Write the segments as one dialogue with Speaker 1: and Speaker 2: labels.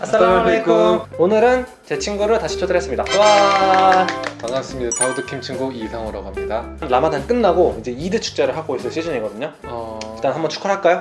Speaker 1: 아살라말레이쿰. 오늘은 제 친구를 다시 초대했습니다. 와!
Speaker 2: 반갑습니다. 다우드킴 친구 이상호라고 합니다.
Speaker 1: 라마단 끝나고 이제 이드 축제를 하고 있을 시즌이거든요.
Speaker 2: 어...
Speaker 1: 일단 한번 축하를 할까요?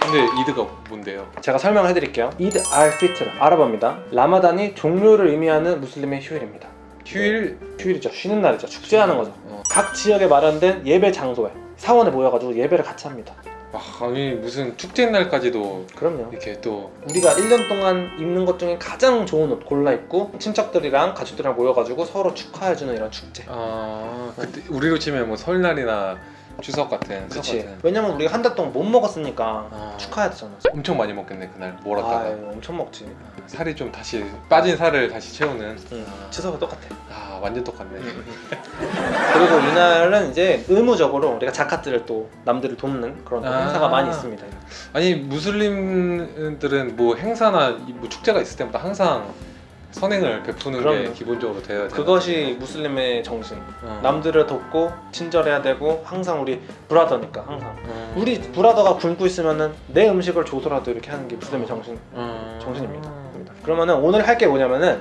Speaker 2: 근데 이드가 뭔데요?
Speaker 1: 제가 설명을 해드릴게요. 이드 알 피트르 아랍어입니다. 라마단이 종료를 의미하는 무슬림의 휴일입니다.
Speaker 2: 휴일?
Speaker 1: 휴일이죠. 쉬는 날이죠. 축제하는 거죠.
Speaker 2: 어.
Speaker 1: 각 지역에 마련된 예배 장소에 사원에 모여가지고 예배를 같이 합니다
Speaker 2: 아, 아니 무슨 축제 날까지도
Speaker 1: 그럼요.
Speaker 2: 이렇게 또
Speaker 1: 우리가 1년 동안 입는 것 중에 가장 좋은 옷 골라 입고 친척들이랑 가족들이랑 모여가지고 서로 축하해주는 이런 축제.
Speaker 2: 아, 그때 우리로 치면 뭐 설날이나 추석 같은 추석
Speaker 1: 그치.
Speaker 2: 같은.
Speaker 1: 왜냐면 우리가 한 달 동안 못 먹었으니까
Speaker 2: 아.
Speaker 1: 축하해야 되잖아.
Speaker 2: 엄청 많이 먹겠네 그날. 몰았다가.
Speaker 1: 아 엄청 먹지.
Speaker 2: 살이 좀 다시 빠진 살을 다시 채우는.
Speaker 1: 응.
Speaker 2: 아,
Speaker 1: 추석은 똑같아.
Speaker 2: 아 완전 똑같네.
Speaker 1: 그리고 이날은 이제 의무적으로 우리가 자카트를 또 남들을 돕는 그런 또
Speaker 2: 아.
Speaker 1: 행사가 많이 있습니다.
Speaker 2: 아니 무슬림들은 뭐 행사나 이- 뭐 축제가 있을 때마다 항상 선행을 베푸는 게
Speaker 1: 그럼요.
Speaker 2: 기본적으로 돼야 돼
Speaker 1: 그것이 무슬림의 정신
Speaker 2: 어.
Speaker 1: 남들을 돕고 친절해야 되고 항상 우리 브라더니까 항상
Speaker 2: 어.
Speaker 1: 우리 브라더가 굶고 있으면은 내 음식을 줘서라도 이렇게 하는 게 무슬림의 정신
Speaker 2: 어.
Speaker 1: 정신입니다. 그러면은 오늘 할 게 뭐냐면은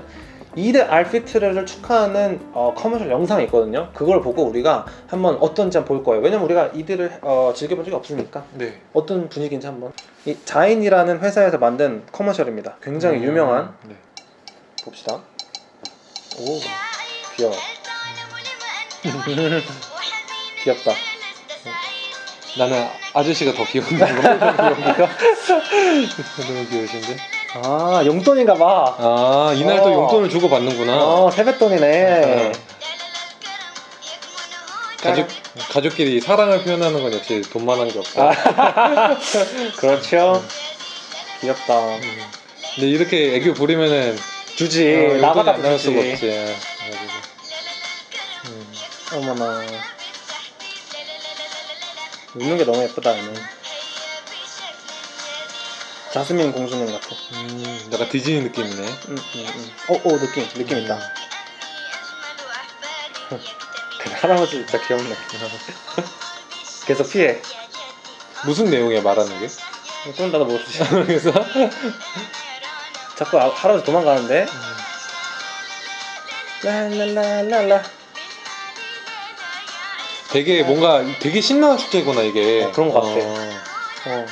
Speaker 1: 이드 알피트르를 축하하는 어, 커머셜 영상이 있거든요. 그걸 보고 우리가 한번 어떤지 한번 볼 거예요. 왜냐면 우리가 이드를 어, 즐겨본 적이 없으니까
Speaker 2: 네.
Speaker 1: 어떤 분위기인지 한번. 이 자인이라는 회사에서 만든 커머셜입니다. 굉장히
Speaker 2: 음.
Speaker 1: 유명한
Speaker 2: 네.
Speaker 1: 봅시다. 오 귀여워. 귀엽다.
Speaker 2: 나는 아저씨가 더 귀여운데 여기가 너무 귀여우신데
Speaker 1: 아 용돈인가 봐.
Speaker 2: 아 이날 또
Speaker 1: 어.
Speaker 2: 용돈을 주고 받는구나
Speaker 1: 어 세뱃돈이네.
Speaker 2: 가족 가족끼리 사랑을 표현하는 건 역시 돈만한 게 없어
Speaker 1: 그렇죠. 귀엽다.
Speaker 2: 음. 근데 이렇게 애교 부리면은
Speaker 1: 주지.
Speaker 2: 어, 용돈이
Speaker 1: 나가다
Speaker 2: 안 수가. 없지. 음.
Speaker 1: 어머나. 웃는 게 너무 예쁘다 얘는 자스민 공주님 같아.
Speaker 2: 음, 약간 디즈니 느낌이네.
Speaker 1: 응, 응, 응. 어, 어 느낌 느낌 있다. 그 할아버지 진짜 귀엽네. 계속 피해.
Speaker 2: 무슨 내용이야 말하는 게?
Speaker 1: 그럼 나도 모르지
Speaker 2: 그래서
Speaker 1: 자꾸 아- 할아버지 도망가는데 랄랄랄랄라
Speaker 2: 되게 뭔가 되게 신나는 축제구나 이게
Speaker 1: 어, 그런 것 같아.
Speaker 2: 어.
Speaker 1: 어.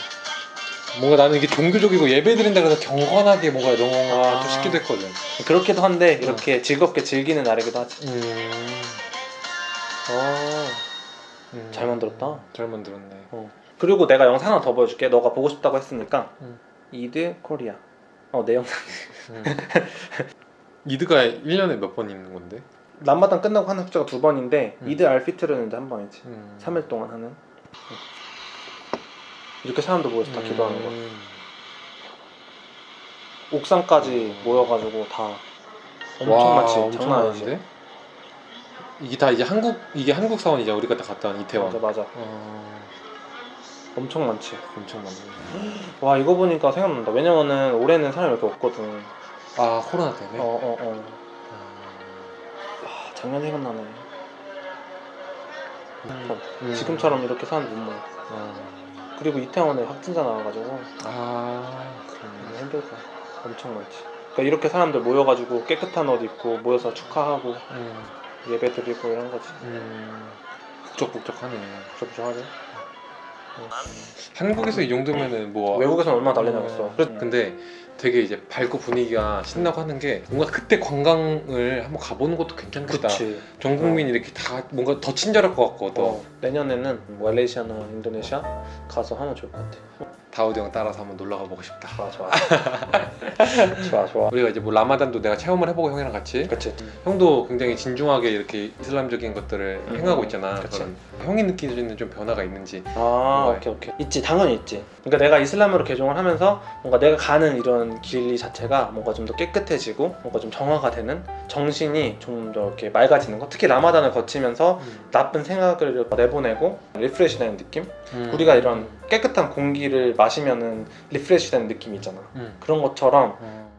Speaker 2: 뭔가 나는 이게 종교적이고 예배 드린다 그래서 경건하게 뭔가 이런 거
Speaker 1: 아.
Speaker 2: 좀 싶기도 했거든
Speaker 1: 그렇기도 한데 이렇게 즐겁게 즐기는 날이기도 하지
Speaker 2: 음.
Speaker 1: 어,
Speaker 2: 음.
Speaker 1: 잘 만들었다
Speaker 2: 잘 만들었네
Speaker 1: 그리고 내가 영상 하나 더 보여줄게. 너가 보고 싶다고 했으니까.
Speaker 2: 응.
Speaker 1: 이드 코리아. 어, 내 영상.
Speaker 2: 음. 이드가 1년에 몇 번 있는 건데?
Speaker 1: 람마단 끝나고 하는 숫자가 두 번인데
Speaker 2: 음.
Speaker 1: 이드 알피트르는 이제 한 번이지.
Speaker 2: 음.
Speaker 1: 3일 동안 하는. 이렇게 사람들 모여서 다 기도하는 거.
Speaker 2: 음.
Speaker 1: 옥상까지 모여가지고 다 엄청
Speaker 2: 와,
Speaker 1: 많지.
Speaker 2: 엄청
Speaker 1: 장난 아니지.
Speaker 2: 많은데? 이게 다 이제 한국 이게 한국 사원이죠. 우리가 다 갔다 온 이태원.
Speaker 1: 맞아 맞아.
Speaker 2: 어,
Speaker 1: 엄청 많지.
Speaker 2: 엄청 많네.
Speaker 1: 와 이거 보니까 생각난다. 왜냐면은 올해는 사람이 이렇게 없거든.
Speaker 2: 아 코로나 때문에.
Speaker 1: 어어 어.
Speaker 2: 아.
Speaker 1: 와 작년 생각나네. 어,
Speaker 2: 음.
Speaker 1: 지금처럼 이렇게 사람들 못 모여.
Speaker 2: 어.
Speaker 1: 그리고 이태원에 확진자 나와가지고
Speaker 2: 아
Speaker 1: 너무
Speaker 2: 그러네.
Speaker 1: 힘들다. 엄청 많지. 그러니까 이렇게 사람들 모여가지고 깨끗한 옷 입고 모여서 축하하고
Speaker 2: 음.
Speaker 1: 예배 드리고 이런 거지.
Speaker 2: 음. 북적북적하네.
Speaker 1: 부족부족하지.
Speaker 2: 한국에서 이 정도면은 뭐
Speaker 1: 외국에서는 얼마나 난리
Speaker 2: 어,
Speaker 1: 나겠어.
Speaker 2: 그래- 근데 되게 이제 밝고 분위기가 신나고 하는 게 뭔가 그때 관광을 한번 가보는 것도 괜찮겠다.
Speaker 1: 그치.
Speaker 2: 전 국민이 이렇게 다 뭔가 더 친절할 것또
Speaker 1: 어, 내년에는 말레이시아나 인도네시아 가서 하면 좋을 것 같아.
Speaker 2: 다우드 형 따라서 한번 놀러 가보고 싶다.
Speaker 1: 좋아 좋아. 좋아 좋아.
Speaker 2: 우리가 이제 뭐 라마단도 내가 체험을 해보고 형이랑 같이
Speaker 1: 그치.
Speaker 2: 형도 굉장히 진중하게 이렇게 이슬람적인 것들을
Speaker 1: 음,
Speaker 2: 행하고 있잖아.
Speaker 1: 그치.
Speaker 2: 그런 형이 느끼는 좀 변화가 있는지.
Speaker 1: 아 오케이 오케이. 있지 당연히 있지. 그러니까 내가 이슬람으로 개종을 하면서 뭔가 내가 가는 이런 길 자체가 뭔가 좀 더 깨끗해지고 뭔가 좀 정화가 되는 정신이 좀 더 이렇게 맑아지는 거. 특히 라마단을 거치면서 나쁜 생각을 내보내고 refresh 되는 느낌?
Speaker 2: 음.
Speaker 1: 우리가 이런 깨끗한 공기를 마시면은 refresh 되는 느낌이 있잖아.
Speaker 2: 음.
Speaker 1: 그런 것처럼
Speaker 2: 어.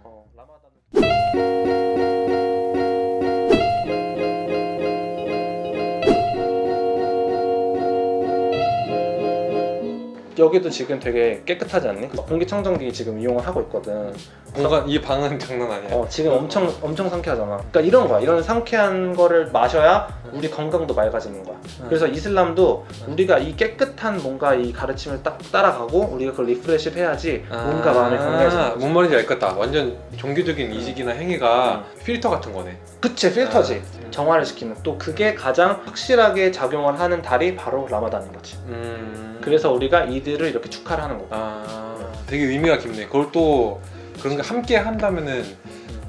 Speaker 1: 여기도 지금 되게 깨끗하지 않니? 공기청정기 지금 이용을 하고 있거든.
Speaker 2: 공간 이 방은 장난 아니야.
Speaker 1: 어, 지금 엄청 엄청 상쾌하잖아. 그러니까 이런 거야. 이런 상쾌한 거를 마셔야 우리 건강도 맑아지는 거야. 그래서 이슬람도 우리가 이 깨끗한 뭔가 이 가르침을 딱 따라가고 우리가 그걸 refresh를 해야지 뭔가 마음이 건강해지는 거지.
Speaker 2: 아, 뭔 말인지 알것 같다. 완전 종교적인 의식이나 행위가 필터 같은 거네.
Speaker 1: 그치 필터지.
Speaker 2: 아.
Speaker 1: 정화를 시키는 또 그게 가장 확실하게 작용을 하는 달이 바로 라마단인 거지.
Speaker 2: 음.
Speaker 1: 그래서 우리가 이드를 이렇게 축하를 하는 거야.
Speaker 2: 아, 되게 의미가 깊네. 그걸 또 그런 거 함께 한다면은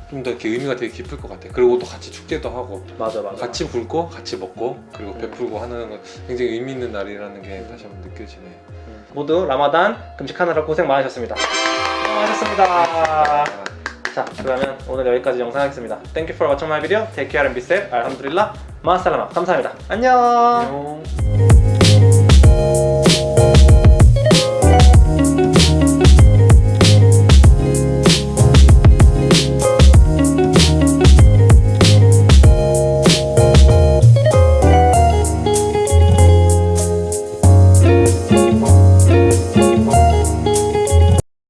Speaker 2: 좀 더 이렇게 의미가 되게 깊을 것 같아. 그리고 또 같이 축제도 하고
Speaker 1: 맞아 맞아.
Speaker 2: 같이 굶고 같이 먹고 그리고
Speaker 1: 음.
Speaker 2: 베풀고 하는 건 굉장히 의미 있는 날이라는 게 다시 한번 느껴지네.
Speaker 1: 음. 모두 라마단 금식하느라 고생 많으셨습니다. 수고하셨습니다. 자 그러면 오늘 여기까지 영상 하겠습니다. Thank you for watching my video. Take care and be safe. 알함두릴라. 마살라마. 감사합니다. 안녕.
Speaker 2: 안녕.